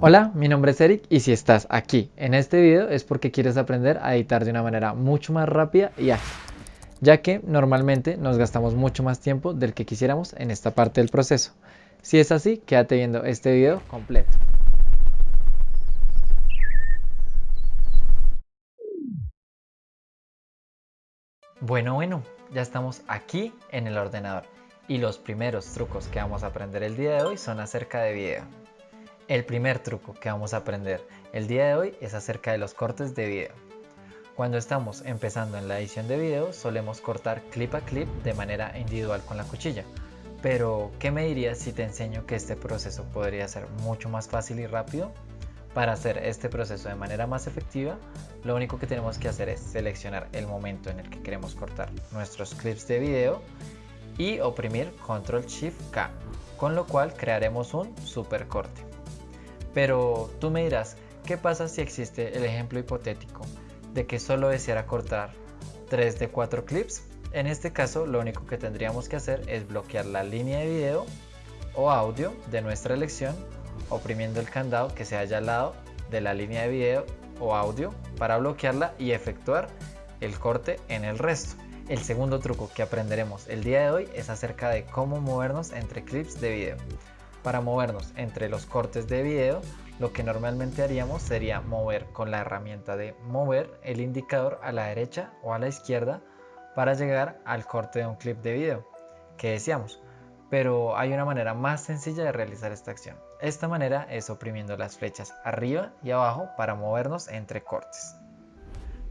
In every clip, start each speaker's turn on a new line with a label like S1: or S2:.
S1: Hola, mi nombre es Eric y si estás aquí en este video es porque quieres aprender a editar de una manera mucho más rápida y ágil, ya que normalmente nos gastamos mucho más tiempo del que quisiéramos en esta parte del proceso. Si es así, quédate viendo este video completo. Bueno, bueno, ya estamos aquí en el ordenador y los primeros trucos que vamos a aprender el día de hoy son acerca de video. El primer truco que vamos a aprender el día de hoy es acerca de los cortes de video. Cuando estamos empezando en la edición de video solemos cortar clip a clip de manera individual con la cuchilla. Pero, ¿qué me dirías si te enseño que este proceso podría ser mucho más fácil y rápido? Para hacer este proceso de manera más efectiva, lo único que tenemos que hacer es seleccionar el momento en el que queremos cortar nuestros clips de video y oprimir Control Shift K, con lo cual crearemos un super corte. Pero tú me dirás, ¿qué pasa si existe el ejemplo hipotético de que solo deseara cortar 3 de 4 clips? En este caso lo único que tendríamos que hacer es bloquear la línea de video o audio de nuestra elección oprimiendo el candado que se haya al lado de la línea de video o audio para bloquearla y efectuar el corte en el resto. El segundo truco que aprenderemos el día de hoy es acerca de cómo movernos entre clips de video. Para movernos entre los cortes de video, lo que normalmente haríamos sería mover con la herramienta de mover el indicador a la derecha o a la izquierda para llegar al corte de un clip de video que deseamos. Pero hay una manera más sencilla de realizar esta acción. Esta manera es oprimiendo las flechas arriba y abajo para movernos entre cortes.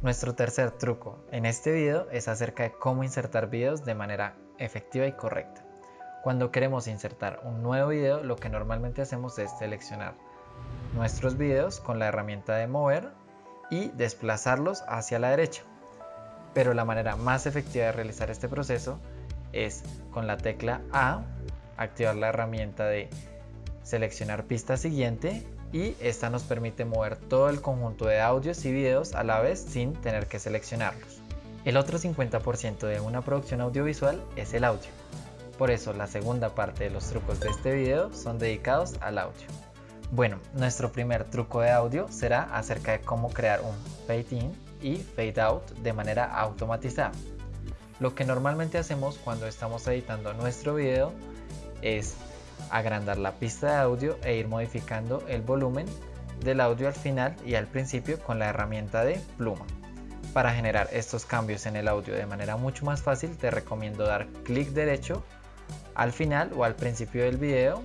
S1: Nuestro tercer truco en este video es acerca de cómo insertar videos de manera efectiva y correcta. Cuando queremos insertar un nuevo video, lo que normalmente hacemos es seleccionar nuestros videos con la herramienta de mover y desplazarlos hacia la derecha. Pero la manera más efectiva de realizar este proceso es con la tecla A, activar la herramienta de seleccionar pista siguiente y esta nos permite mover todo el conjunto de audios y videos a la vez sin tener que seleccionarlos. El otro 50% de una producción audiovisual es el audio. Por eso la segunda parte de los trucos de este video son dedicados al audio. Bueno, nuestro primer truco de audio será acerca de cómo crear un fade in y fade out de manera automatizada. Lo que normalmente hacemos cuando estamos editando nuestro video es agrandar la pista de audio e ir modificando el volumen del audio al final y al principio con la herramienta de pluma. Para generar estos cambios en el audio de manera mucho más fácil te recomiendo dar clic derecho al final o al principio del video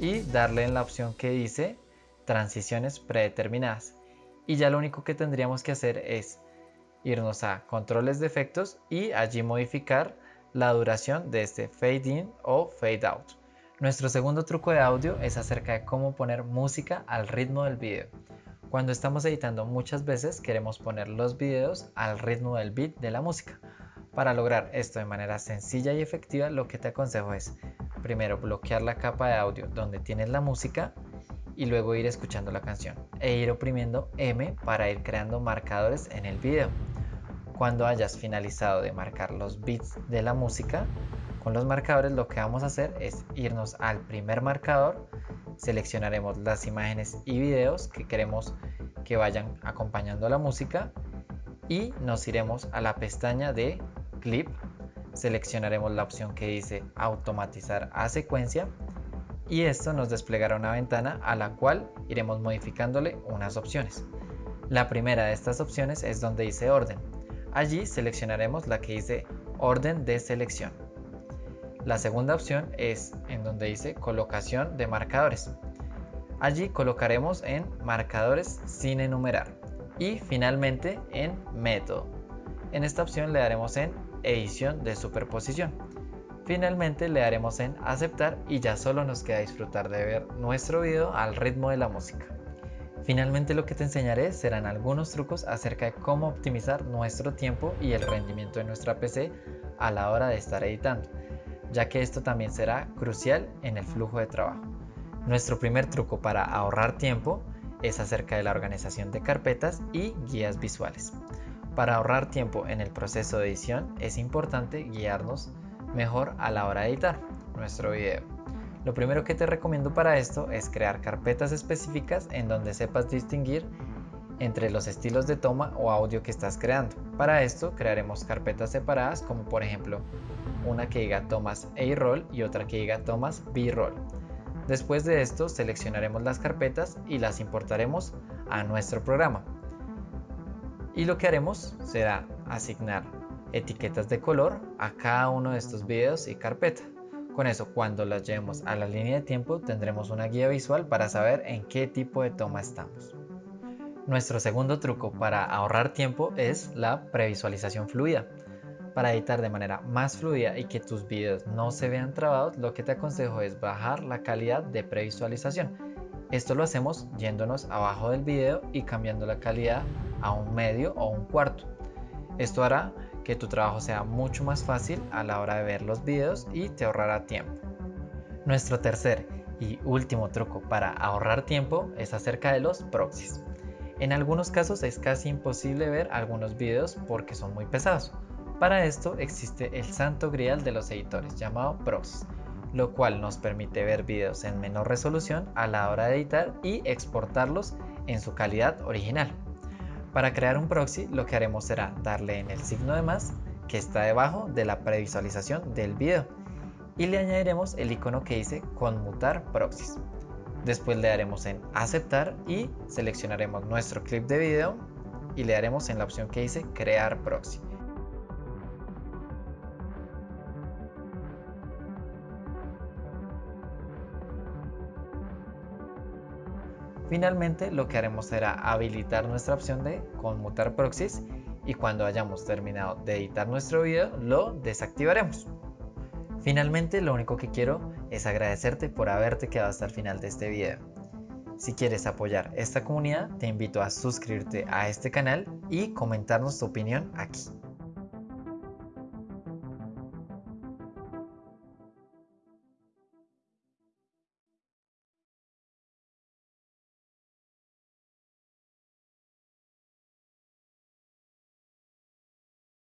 S1: y darle en la opción que dice transiciones predeterminadas y ya lo único que tendríamos que hacer es irnos a controles de efectos y allí modificar la duración de este fade in o fade out. Nuestro segundo truco de audio es acerca de cómo poner música al ritmo del video. Cuando estamos editando muchas veces queremos poner los videos al ritmo del beat de la música. Para lograr esto de manera sencilla y efectiva, lo que te aconsejo es primero bloquear la capa de audio donde tienes la música y luego ir escuchando la canción e ir oprimiendo M para ir creando marcadores en el video. Cuando hayas finalizado de marcar los beats de la música, con los marcadores lo que vamos a hacer es irnos al primer marcador, seleccionaremos las imágenes y videos que queremos que vayan acompañando la música y nos iremos a la pestaña de clip, seleccionaremos la opción que dice automatizar a secuencia y esto nos desplegará una ventana a la cual iremos modificándole unas opciones. La primera de estas opciones es donde dice orden. Allí seleccionaremos la que dice orden de selección. La segunda opción es en donde dice colocación de marcadores. Allí colocaremos en marcadores sin enumerar y finalmente en método. En esta opción le daremos en edición de superposición. Finalmente le daremos en aceptar y ya solo nos queda disfrutar de ver nuestro video al ritmo de la música. Finalmente lo que te enseñaré serán algunos trucos acerca de cómo optimizar nuestro tiempo y el rendimiento de nuestra PC a la hora de estar editando, ya que esto también será crucial en el flujo de trabajo. Nuestro primer truco para ahorrar tiempo es acerca de la organización de carpetas y guías visuales. Para ahorrar tiempo en el proceso de edición es importante guiarnos mejor a la hora de editar nuestro video. Lo primero que te recomiendo para esto es crear carpetas específicas en donde sepas distinguir entre los estilos de toma o audio que estás creando. Para esto crearemos carpetas separadas como por ejemplo una que diga tomas A-roll y otra que diga tomas B-roll. Después de esto seleccionaremos las carpetas y las importaremos a nuestro programa. Y lo que haremos será asignar etiquetas de color a cada uno de estos videos y carpeta. Con eso, cuando las llevemos a la línea de tiempo, tendremos una guía visual para saber en qué tipo de toma estamos. Nuestro segundo truco para ahorrar tiempo es la previsualización fluida. Para editar de manera más fluida y que tus videos no se vean trabados, lo que te aconsejo es bajar la calidad de previsualización. Esto lo hacemos yéndonos abajo del video y cambiando la calidad a un medio o un cuarto. Esto hará que tu trabajo sea mucho más fácil a la hora de ver los videos y te ahorrará tiempo. Nuestro tercer y último truco para ahorrar tiempo es acerca de los proxies. En algunos casos es casi imposible ver algunos videos porque son muy pesados. Para esto existe el santo grial de los editores llamado proxies, lo cual nos permite ver videos en menor resolución a la hora de editar y exportarlos en su calidad original. Para crear un proxy lo que haremos será darle en el signo de más que está debajo de la previsualización del video y le añadiremos el icono que dice conmutar proxies. Después le daremos en aceptar y seleccionaremos nuestro clip de video y le daremos en la opción que dice crear proxy. Finalmente lo que haremos será habilitar nuestra opción de conmutar proxies y cuando hayamos terminado de editar nuestro video lo desactivaremos. Finalmente lo único que quiero es agradecerte por haberte quedado hasta el final de este video. Si quieres apoyar esta comunidad te invito a suscribirte a este canal y comentarnos tu opinión aquí.